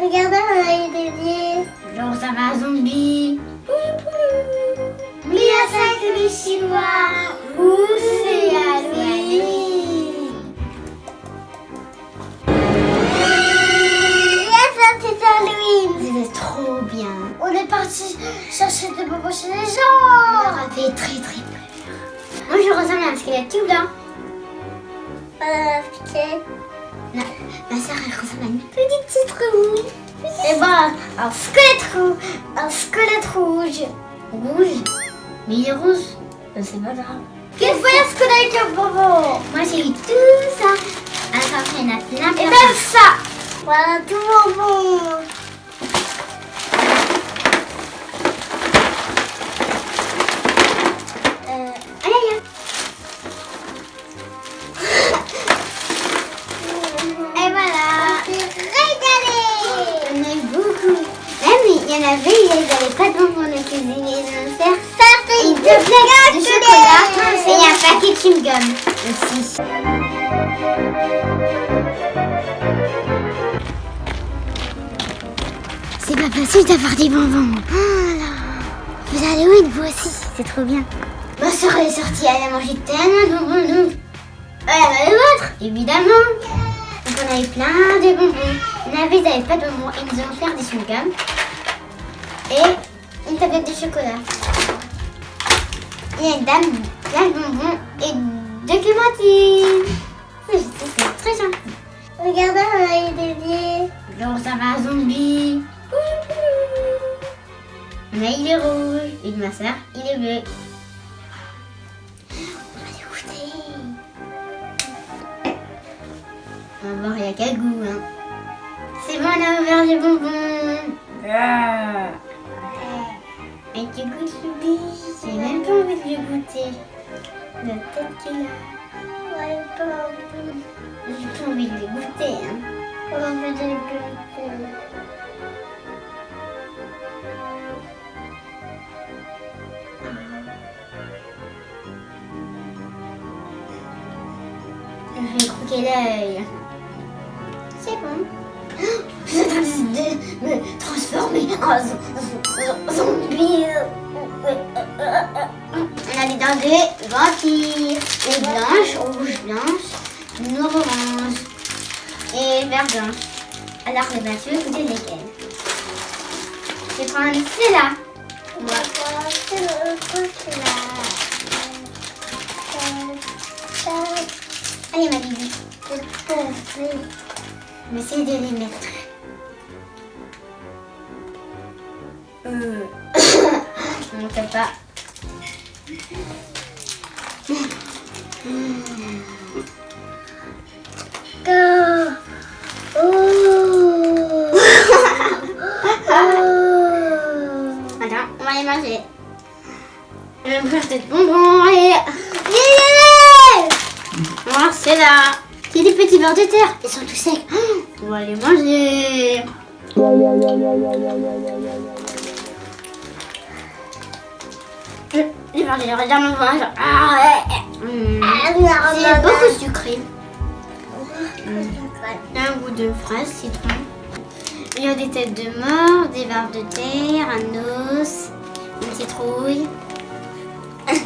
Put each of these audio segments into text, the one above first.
Regardez, on a eu des yeux. Genre ça va un zombie. Oui, à ça que les Chinois. Où c'est Halloween Yes, ça c'est Halloween. C'était trop bien. On est parti chercher des bonbons chez les On gens. aura fait très très peur. Moi je ressemble à un squelette tout blanc. Voilà, piquet. Non, ma soeur elle ressemble à une petite citrouille. Et voilà, un squelette rouge. Un squelette rouge. Rouge? Mais il est rouge. Euh, C'est pas grave. Qu'est-ce que c'est avec un bonbon? Moi j'ai eu tout ça. Attends, il y en a plein Et même ça. Voilà, tout bonbon. Plaques de chocolat et un paquet de chewing-gum aussi. C'est pas facile d'avoir des bonbons. Là. Vous allez où vous aussi C'est trop bien. Ma soeur est sortie, elle a mangé tellement de bonbons. Elle avait les vôtres, évidemment. Donc on avait plein de bonbons. Il y en avait, ils n'avaient pas de bonbons. Ils nous ont offert des chewing-gums. Et une tablette de chocolat. Il y a une dame, plein de bonbons et clémentines. C'est très gentil. Regardez, on a eu des. Genre ça va zombie. Mais il est rouge. Et ma soeur, il est bleu. On va. On va voir, il y a quel goût. Hein. C'est bon, on a ouvert les bonbons. Ah. Et tu goûtes Louis J'ai même pas envie de le goûter. La tête qu'il a. Ouais, pas envie. J'ai pas envie de le goûter. Hein. A envie de le goûter. Je vais croquer l'œil. C'est bon. Je suis en train de me transformer en On de vampire. Les blanches, rouge blanche, noir orange et vert blanche. Alors, les tu veux goûter lesquelles Je vais prendre celle-là. Moi. Allez, ma bibi. Je vais essayer de les mettre. Euh. On ne fait pas. Attends, on va les manger. Je vais me faire cette bonbon et... Yeah. Voilà, c'est là. A des petits vers de terre. Ils sont tous secs. On va les manger. Je je vais regards mon ventre. Ah. C'est beaucoup sucré. Un goût de fraise, citron. Il y a des têtes de mort, des vers de terre, un os, une citrouille.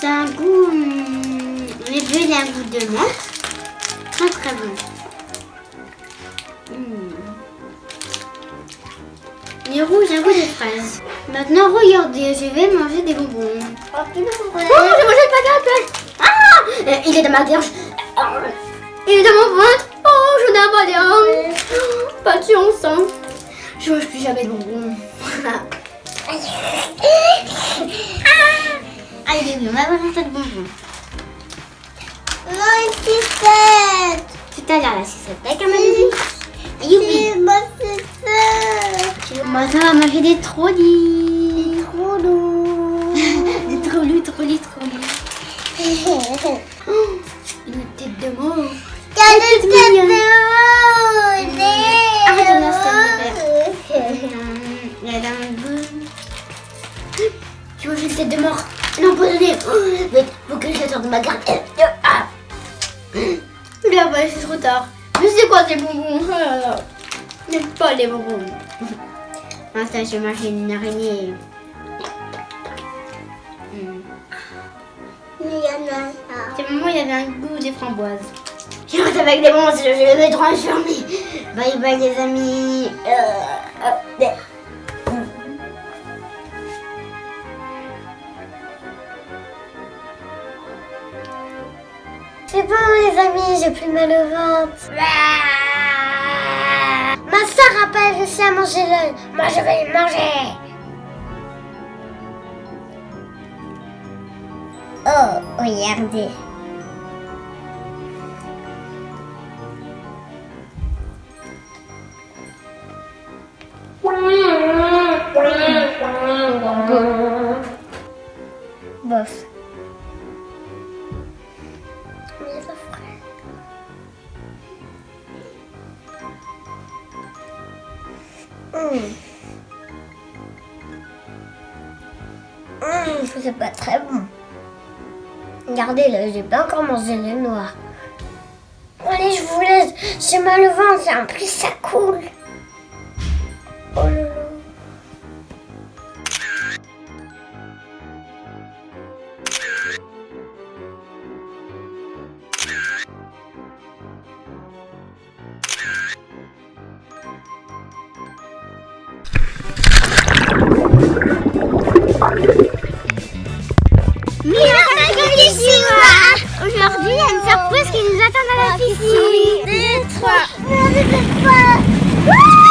C'est un goût. hum, Les bleus, il y a un goût de menthe. Très très bon. Hum. Les rouges, un goût de fraise. Maintenant, regardez, je vais manger des bonbons. Oh, Oh, mangé le paquet à peine. Ah Euh, Il est dans ma gorge. Ah, Il est dans mon ventre. Oh, je n'ai pas un. Pas de chance. hein. Je mange plus jamais de bonbons. Allez, on va voir un tas de bonbons. Non, une sucette. Tout à l'heure, la sucette avec un bébé. Youpi. Ma. Moi, ça va manger des trollis. Trop lourd. Des trollis, trollis. Oh, une tête de mort. Quelle toute tête de rouge. Arrête de me Il y a un goût. Tu manges une tête de mort. Non, pas donné. Vite, faut que je sorte de ma garde. Ah. Là, bah, c'est trop tard. Je suis c'est quoi ces bonbons là. J'aime pas les bonbons. Ah ça, je mange une araignée. Mais il y en a ça. C'est moment il y avait un goût des framboises. J'ai hâte avec des monstres, je vais me transformer. Bye bye les amis. Euh, euh, C'est bon les amis, j'ai plus mal au ventre. Soeur a pas réussi à manger l'œil. Moi je vais le manger. Oh, regardez. Hmm. Hum, c'est pas très bon. Regardez là, j'ai pas encore mangé le noir. Allez, je vous laisse. J'ai mal au ventre, en plus ça coule. Oh 爸爸。